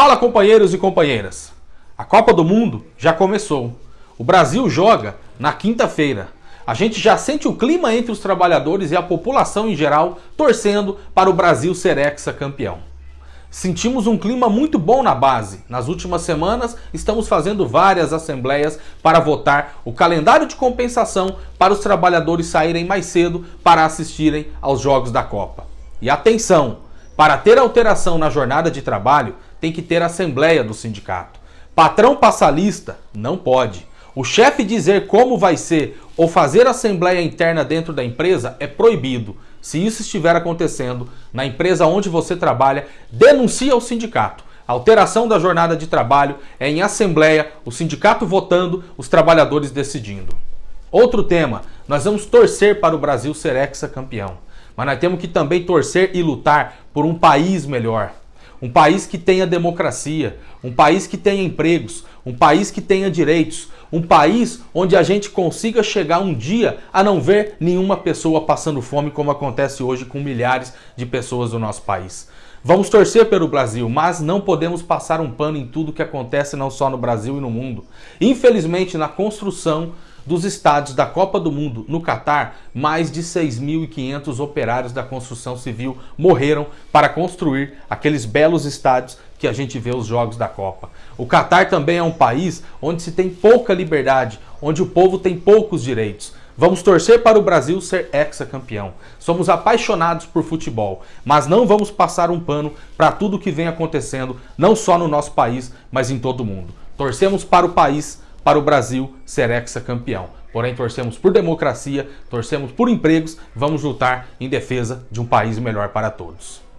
Fala companheiros e companheiras, a Copa do Mundo já começou. O Brasil joga na quinta-feira. A gente já sente o clima entre os trabalhadores e a população em geral torcendo para o Brasil ser exa-campeão. Sentimos um clima muito bom na base. Nas últimas semanas, estamos fazendo várias assembleias para votar o calendário de compensação para os trabalhadores saírem mais cedo para assistirem aos Jogos da Copa. E atenção, para ter alteração na jornada de trabalho, tem que ter assembleia do sindicato. Patrão passa lista? Não pode. O chefe dizer como vai ser ou fazer assembleia interna dentro da empresa é proibido. Se isso estiver acontecendo na empresa onde você trabalha, denuncie ao sindicato. Alteração da jornada de trabalho é em assembleia, o sindicato votando, os trabalhadores decidindo. Outro tema, nós vamos torcer para o Brasil ser exa-campeão. Mas nós temos que também torcer e lutar por um país melhor. Um país que tenha democracia, um país que tenha empregos, um país que tenha direitos, um país onde a gente consiga chegar um dia a não ver nenhuma pessoa passando fome como acontece hoje com milhares de pessoas do nosso país. Vamos torcer pelo Brasil, mas não podemos passar um pano em tudo que acontece não só no Brasil e no mundo. Infelizmente, na construção dos estádios da Copa do Mundo no Catar, mais de 6.500 operários da construção civil morreram para construir aqueles belos estádios que a gente vê os jogos da Copa. O Catar também é um país onde se tem pouca liberdade, onde o povo tem poucos direitos. Vamos torcer para o Brasil ser exa-campeão. Somos apaixonados por futebol, mas não vamos passar um pano para tudo que vem acontecendo, não só no nosso país, mas em todo o mundo. Torcemos para o país para o Brasil ser exa-campeão. Porém, torcemos por democracia, torcemos por empregos, vamos lutar em defesa de um país melhor para todos.